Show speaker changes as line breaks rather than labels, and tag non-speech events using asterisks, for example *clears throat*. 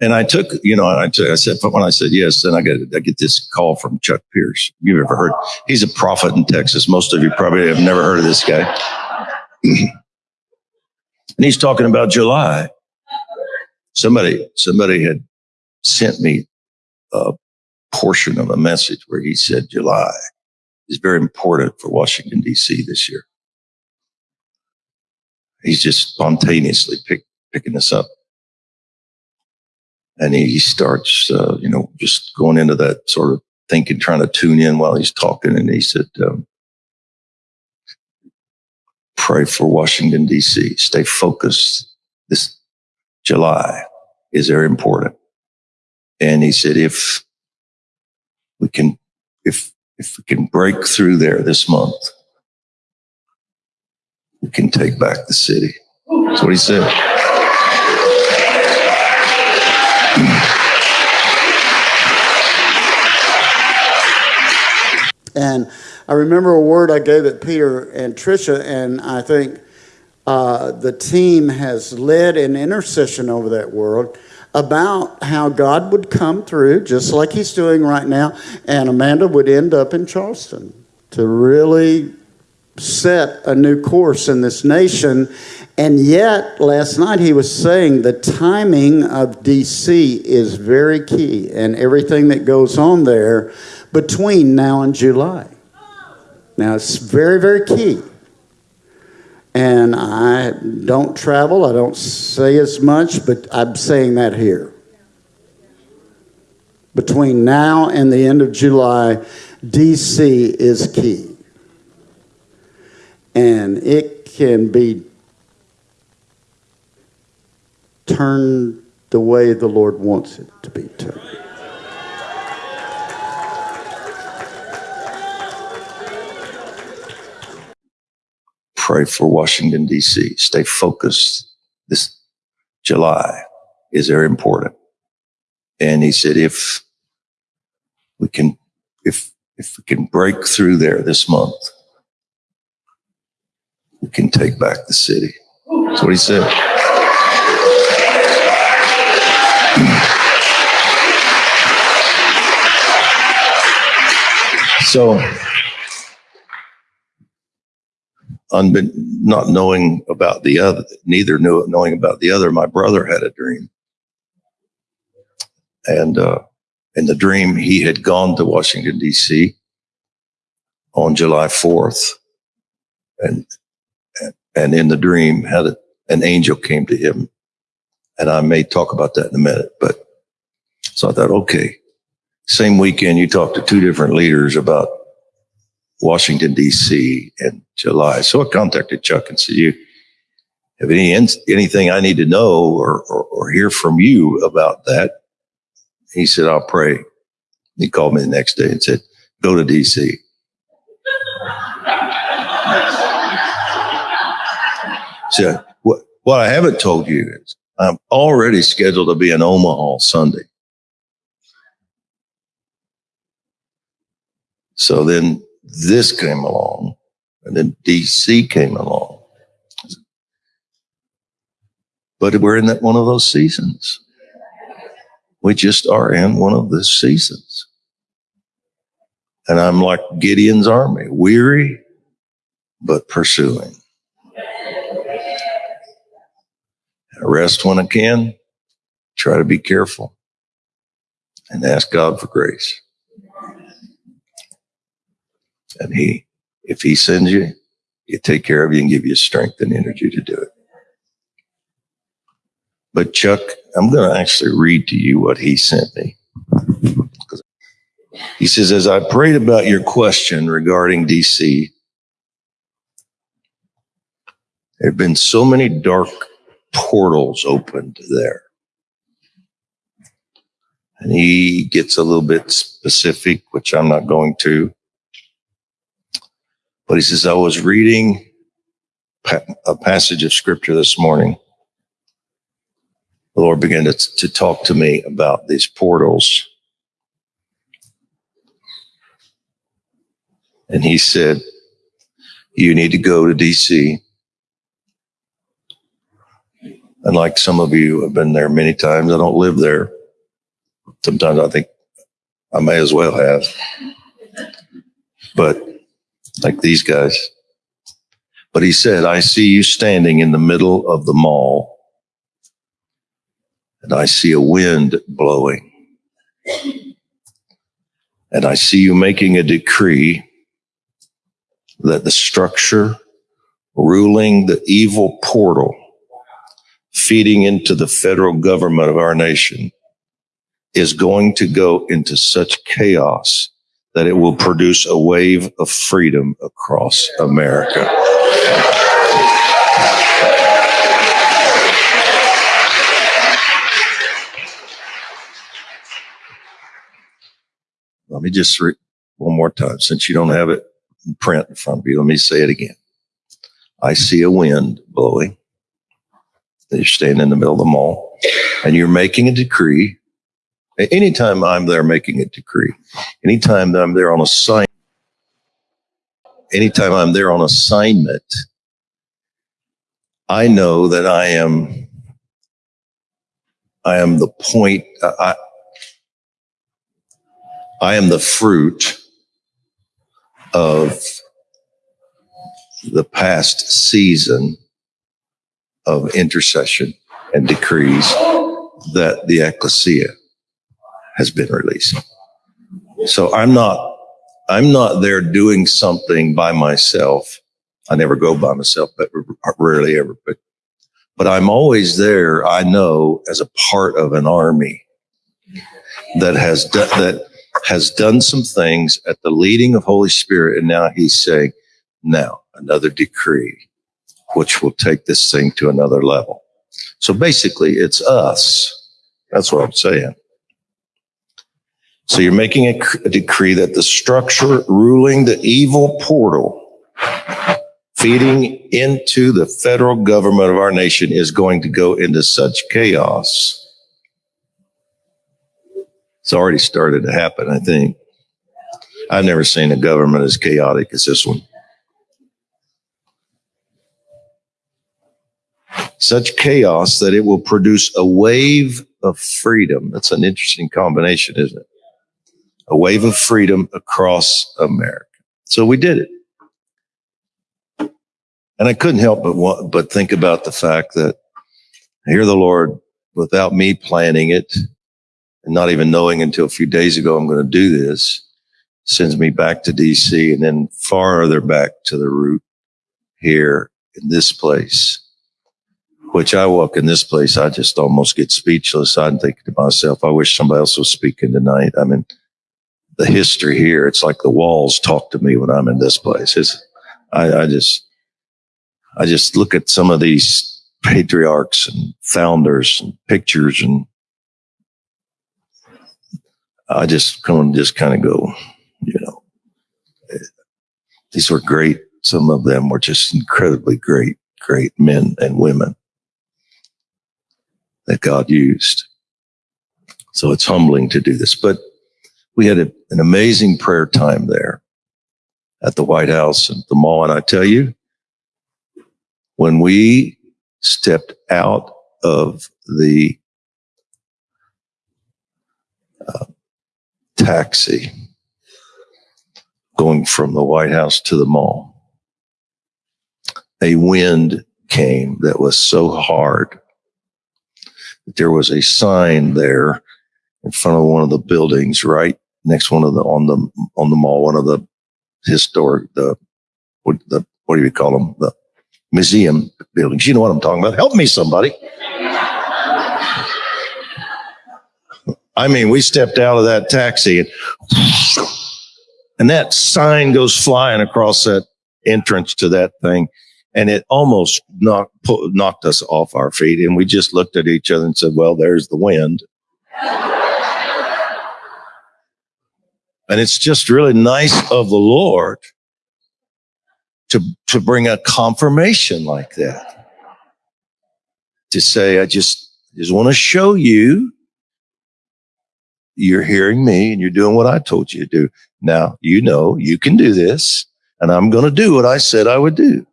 And I took, you know, I, took, I said, but when I said yes, then I get, I get this call from Chuck Pierce. You've ever heard? He's a prophet in Texas. Most of you probably have never heard of this guy. *clears throat* and he's talking about July. Somebody, somebody had sent me a portion of a message where he said July is very important for Washington DC this year. He's just spontaneously pick, picking this up and he starts, uh, you know, just going into that sort of thinking, trying to tune in while he's talking. And he said, um, pray for Washington, D.C. Stay focused. This July is very important. And he said, if we can, if, if we can break through there this month, we can take back the city. That's what he said.
And I remember a word I gave at Peter and Tricia, and I think uh, the team has led an intercession over that world about how God would come through, just like He's doing right now, and Amanda would end up in Charleston to really set a new course in this nation. And yet, last night he was saying the timing of DC is very key, and everything that goes on there between now and July. Now, it's very, very key. And I don't travel, I don't say as much, but I'm saying that here. Between now and the end of July, DC is key. And it can be turned the way the Lord wants it to be turned.
pray for Washington, D.C. Stay focused. This July is very important. And he said, if we can, if, if we can break through there this month, we can take back the city. That's what he said. So, unbeen, not knowing about the other, neither knew knowing about the other. My brother had a dream, and uh, in the dream, he had gone to Washington D.C. on July fourth, and and in the dream, had a, an angel came to him, and I may talk about that in a minute. But so I thought, okay, same weekend, you talked to two different leaders about Washington, D.C. in July. So I contacted Chuck and said, you have any, anything I need to know or, or, or hear from you about that? He said, I'll pray. He called me the next day and said, go to D.C. so what, what I haven't told you is I'm already scheduled to be in Omaha Sunday. So then this came along and then DC came along. But we're in that one of those seasons. We just are in one of the seasons. And I'm like Gideon's army, weary, but pursuing. I rest when I can, try to be careful, and ask God for grace. And he, if he sends you, He'll take care of you and give you strength and energy to do it. But Chuck, I'm going to actually read to you what he sent me. He says, as I prayed about your question regarding DC, there have been so many dark portals opened there. And he gets a little bit specific, which I'm not going to. But he says, I was reading a passage of scripture this morning. The Lord began to, to talk to me about these portals. And he said, You need to go to DC. And like some of you have been there many times, I don't live there. Sometimes I think I may as well have. But like these guys. But he said, I see you standing in the middle of the mall and I see a wind blowing. And I see you making a decree that the structure ruling the evil portal feeding into the federal government of our nation is going to go into such chaos that it will produce a wave of freedom across America. Let me just read one more time, since you don't have it in print in front of you. Let me say it again. I see a wind blowing. You're standing in the middle of the mall and you're making a decree. Anytime I'm there making a decree, anytime that I'm there on assignment, anytime I'm there on assignment, I know that I am, I am the point, I, I am the fruit of the past season of intercession and decrees that the ecclesia has been releasing. So I'm not, I'm not there doing something by myself. I never go by myself, but rarely ever, but, but I'm always there. I know as a part of an army that has that has done some things at the leading of Holy Spirit. And now he's saying, now another decree, which will take this thing to another level. So basically it's us. That's what I'm saying. So you're making a, decree that the structure ruling the evil portal feeding into the federal government of our nation is going to go into such chaos. It's already started to happen, I think. I've never seen a government as chaotic as this one. Such chaos that it will produce a wave of freedom. That's an interesting combination, isn't it? A wave of freedom across America. So we did it. And I couldn't help but want, but think about the fact that here the Lord, without me planning it and not even knowing until a few days ago I'm going to do this, sends me back to DC and then farther back to the root here in this place which I walk in this place, I just almost get speechless. I'm thinking to myself, I wish somebody else was speaking tonight. I mean, the history here, it's like the walls talk to me when I'm in this place. It's, I, I just, I just look at some of these patriarchs and founders and pictures and I just come and just kind of go, you know, these were great. Some of them were just incredibly great, great men and women that God used. So it's humbling to do this, but we had a, an amazing prayer time there at the White House and the mall. And I tell you, when we stepped out of the uh, taxi going from the White House to the mall, a wind came that was so hard there was a sign there in front of one of the buildings, right next one of the on the on the mall, one of the historic the what the what do you call them the museum buildings. You know what I'm talking about. Help me, somebody. I mean, we stepped out of that taxi and, and that sign goes flying across that entrance to that thing and it almost knocked, knocked us off our feet. And we just looked at each other and said, well, there's the wind. and it's just really nice of the Lord to, to bring a confirmation like that. To say, I just, just want to show you you're hearing me and you're doing what I told you to do. Now, you know, you can do this and I'm going to do what I said I would do.